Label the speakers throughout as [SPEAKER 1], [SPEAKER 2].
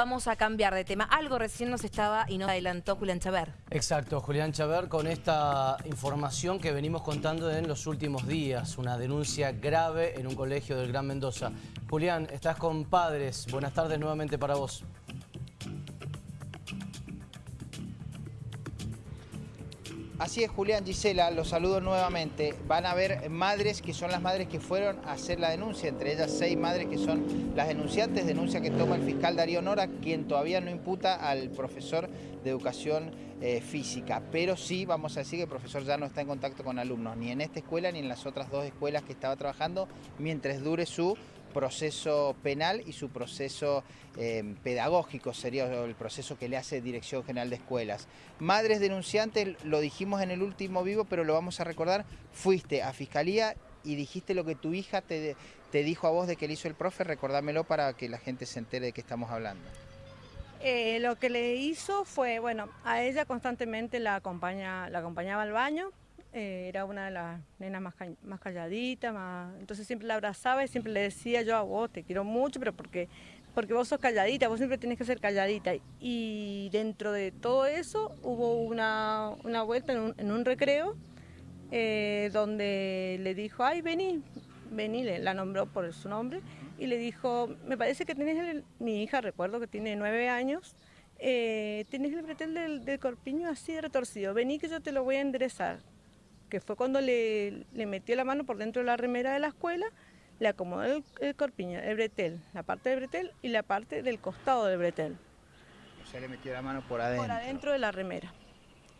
[SPEAKER 1] Vamos a cambiar de tema. Algo recién nos estaba y nos adelantó Julián Chaver.
[SPEAKER 2] Exacto, Julián Chaver con esta información que venimos contando en los últimos días. Una denuncia grave en un colegio del Gran Mendoza. Julián, estás con padres. Buenas tardes nuevamente para vos.
[SPEAKER 3] Así es, Julián Gisela, los saludo nuevamente. Van a haber madres que son las madres que fueron a hacer la denuncia, entre ellas seis madres que son las denunciantes, denuncia que toma el fiscal Darío Nora, quien todavía no imputa al profesor de educación eh, física. Pero sí, vamos a decir que el profesor ya no está en contacto con alumnos, ni en esta escuela ni en las otras dos escuelas que estaba trabajando, mientras dure su proceso penal y su proceso eh, pedagógico, sería el proceso que le hace Dirección General de Escuelas. Madres denunciantes, lo dijimos en el último vivo, pero lo vamos a recordar, fuiste a Fiscalía y dijiste lo que tu hija te, te dijo a vos de que le hizo el profe, recordámelo para que la gente se entere de qué estamos hablando.
[SPEAKER 4] Eh, lo que le hizo fue, bueno, a ella constantemente la, acompaña, la acompañaba al baño, eh, era una de las nenas más, más calladitas, entonces siempre la abrazaba y siempre le decía yo a vos, te quiero mucho, pero porque, porque vos sos calladita, vos siempre tenés que ser calladita. Y dentro de todo eso hubo una, una vuelta en un, recreo eh, donde le dijo, ay, vení, vení, la nombró por su nombre, y le dijo, me parece que tenés, mi hija, recuerdo que tiene nueve años, eh, tenés el bretel del, del, corpiño así retorcido, vení que yo te lo voy a enderezar que fue cuando le, metió la mano por dentro de la remera de la escuela, le acomodó el, corpiño, el bretel, la parte del bretel y la parte del costado del bretel.
[SPEAKER 3] O sea, le metió la mano por adentro.
[SPEAKER 4] Por adentro de la remera.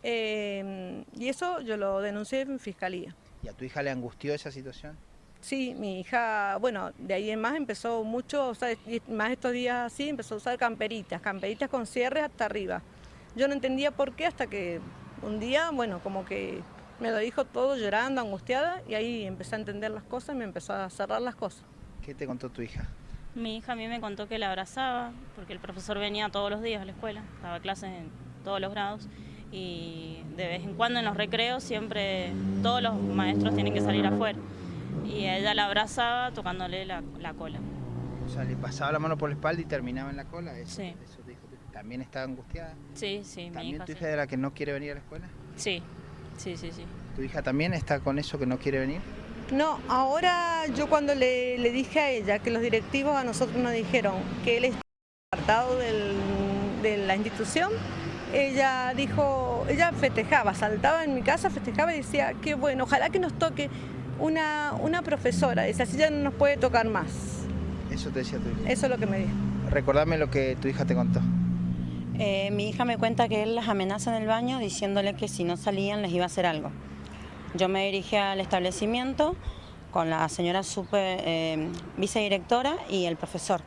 [SPEAKER 4] Eh, y eso yo lo denuncié en fiscalía.
[SPEAKER 3] ¿Y a tu hija le angustió esa situación?
[SPEAKER 4] Sí, mi hija, bueno, de ahí en más empezó mucho, o sea, más estos días así, empezó a usar camperitas, camperitas con cierres hasta arriba. Yo no entendía por qué hasta que un día, bueno, como que me lo dijo todo llorando, angustiada, y ahí empecé a entender las cosas y me empezó a cerrar las cosas.
[SPEAKER 3] ¿Qué te contó tu hija?
[SPEAKER 5] Mi hija a mí me contó que la abrazaba, porque el profesor venía todos los días a la escuela, daba clases en todos los grados, y de vez en cuando en los recreos siempre todos los maestros tienen que salir afuera. Y ella la abrazaba tocándole la, cola.
[SPEAKER 3] O sea, le pasaba la mano por la espalda y terminaba en la cola. Eso,
[SPEAKER 5] sí.
[SPEAKER 3] ¿También estaba angustiada?
[SPEAKER 5] Sí, sí.
[SPEAKER 3] ¿También mi tu hija de la que no quiere venir a la escuela?
[SPEAKER 5] Sí, Sí, sí, sí.
[SPEAKER 3] ¿Tu hija también está con eso que no quiere venir?
[SPEAKER 4] No, ahora yo cuando le, dije a ella que los directivos a nosotros nos dijeron que él está apartado de la institución, ella dijo, ella festejaba, saltaba en mi casa, festejaba y decía, qué bueno, ojalá que nos toque una, una profesora, dice, así ya no nos puede tocar más.
[SPEAKER 3] Eso te decía tu hija.
[SPEAKER 4] Eso es lo que me dijo.
[SPEAKER 3] Recordame lo que tu hija te contó.
[SPEAKER 6] Eh, mi hija me cuenta que él las amenaza en el baño diciéndole que si no salían les iba a hacer algo. Yo me dirigí al establecimiento con la señora super, eh, vicedirectora y el profesor.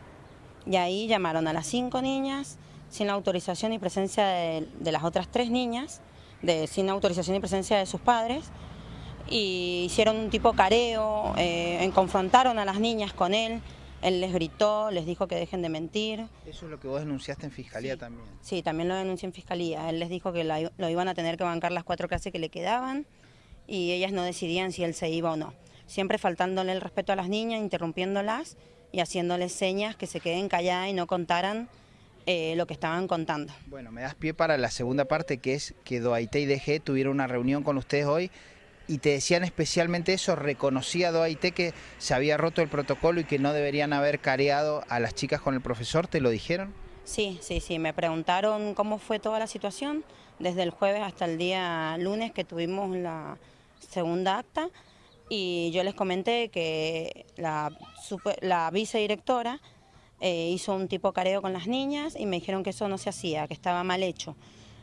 [SPEAKER 6] Y ahí llamaron a las cinco niñas sin la autorización y presencia de, las otras tres niñas, de, sin autorización y presencia de sus padres, y hicieron un tipo careo, eh, confrontaron a las niñas con él, él les gritó, les dijo que dejen de mentir.
[SPEAKER 3] Eso es lo que vos denunciaste en fiscalía también.
[SPEAKER 6] Sí, también lo denuncié en fiscalía. Él les dijo que lo iban a tener que bancar las cuatro clases que le quedaban y ellas no decidían si él se iba o no. Siempre faltándole el respeto a las niñas, interrumpiéndolas y haciéndoles señas que se queden calladas y no contaran eh, lo que estaban contando.
[SPEAKER 3] Bueno, me das pie para la segunda parte que es que Doaité y DG tuvieron una reunión con ustedes hoy y te decían especialmente eso, reconocía Doaité que se había roto el protocolo y que no deberían haber careado a las chicas con el profesor, ¿te lo dijeron?
[SPEAKER 6] Sí, sí, sí, me preguntaron cómo fue toda la situación desde el jueves hasta el día lunes que tuvimos la segunda acta y yo les comenté que la, la vicedirectora eh, hizo un tipo careo con las niñas y me dijeron que eso no se hacía, que estaba mal hecho.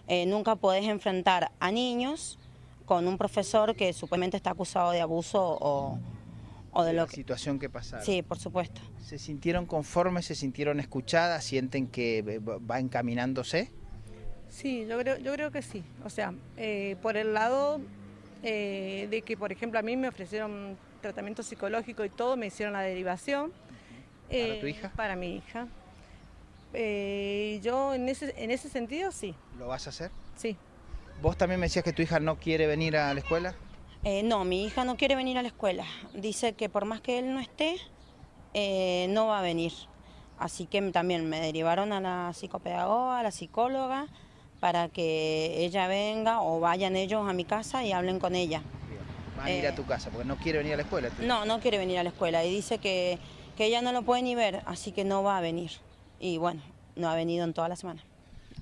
[SPEAKER 6] Eh, nunca podés enfrentar a niños con un profesor que supuestamente está acusado de abuso o, de lo
[SPEAKER 3] la situación que pasaron.
[SPEAKER 6] Sí, por supuesto.
[SPEAKER 3] ¿Se sintieron conformes, se sintieron escuchadas, sienten que eh, va encaminándose?
[SPEAKER 4] Sí, yo creo, yo creo que sí. O sea, eh, por el lado eh, de que, por ejemplo, a mí me ofrecieron tratamiento psicológico y todo, me hicieron la derivación.
[SPEAKER 3] ¿Para tu hija?
[SPEAKER 4] Para mi hija. yo en ese, en ese sentido sí.
[SPEAKER 3] ¿Lo vas a hacer?
[SPEAKER 4] Sí.
[SPEAKER 3] ¿Vos también me decías que tu hija no quiere venir a la escuela?
[SPEAKER 6] Eh, no, mi hija no quiere venir a la escuela. Dice que por más que él no esté, eh, no va a venir. Así que también me derivaron a la psicopedagoga, a la psicóloga, para que ella venga o vayan ellos a mi casa y hablen con ella.
[SPEAKER 3] Van a ir a
[SPEAKER 6] Eh,
[SPEAKER 3] tu casa porque no quiere venir a la escuela.
[SPEAKER 6] No, no quiere venir a la escuela y dice que, que ella no lo puede ni ver, así que no va a venir. Y bueno, no ha venido en toda la semana.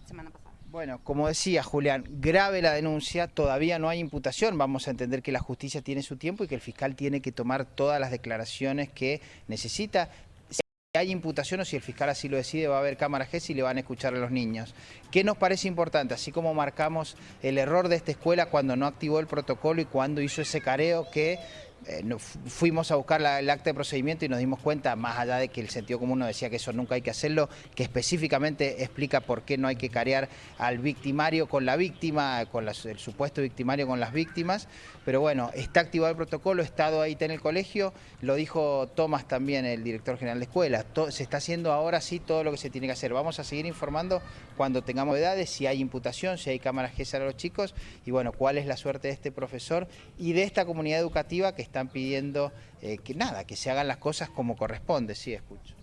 [SPEAKER 6] Semana pasada.
[SPEAKER 3] Bueno, como decía Julián, grave la denuncia, todavía no hay imputación, vamos a entender que la justicia tiene su tiempo y que el fiscal tiene que tomar todas las declaraciones que necesita. Si hay imputación o si el fiscal así lo decide, va a haber cámara GES y le van a escuchar a los niños. ¿Qué nos parece importante? Así como marcamos el error de esta escuela cuando no activó el protocolo y cuando hizo ese careo que eh, fuimos a buscar el acta de procedimiento y nos dimos cuenta, más allá de que el sentido común nos decía que eso nunca hay que hacerlo, que específicamente explica por qué no hay que carear al victimario con la víctima, con el supuesto victimario con las víctimas. Pero bueno, está activado el protocolo, Estado ahí está en el colegio, lo dijo Tomás también, el director general de escuela. Se está haciendo ahora sí todo lo que se tiene que hacer. Vamos a seguir informando cuando tengamos edades, si hay imputación, si hay cámaras GESAR a los chicos y bueno, cuál es la suerte de este profesor y de esta comunidad educativa que están pidiendo eh, que nada, que se hagan las cosas como corresponde. Sí, escucho.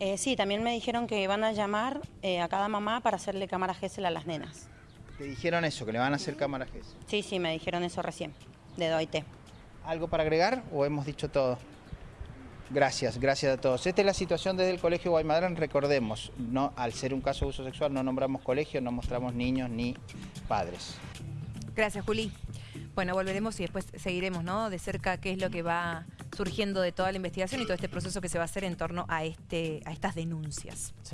[SPEAKER 6] Eh, sí, también me dijeron que van a llamar eh, a cada mamá para hacerle cámara GESEL a las nenas.
[SPEAKER 3] Te dijeron eso, que le van a hacer cámaras GESAR.
[SPEAKER 6] Sí, sí, me dijeron eso recién, de DOIT.
[SPEAKER 3] ¿Algo para agregar o hemos dicho todo? Gracias, gracias a todos. Esta es la situación desde el Colegio Guaymadrán. Recordemos, no, al ser un caso de uso sexual no nombramos colegio, no mostramos niños ni padres.
[SPEAKER 1] Gracias, Juli. Bueno, volveremos y después seguiremos, ¿no? De cerca qué es lo que va surgiendo de toda la investigación y todo este proceso que se va a hacer en torno a, este, a estas denuncias.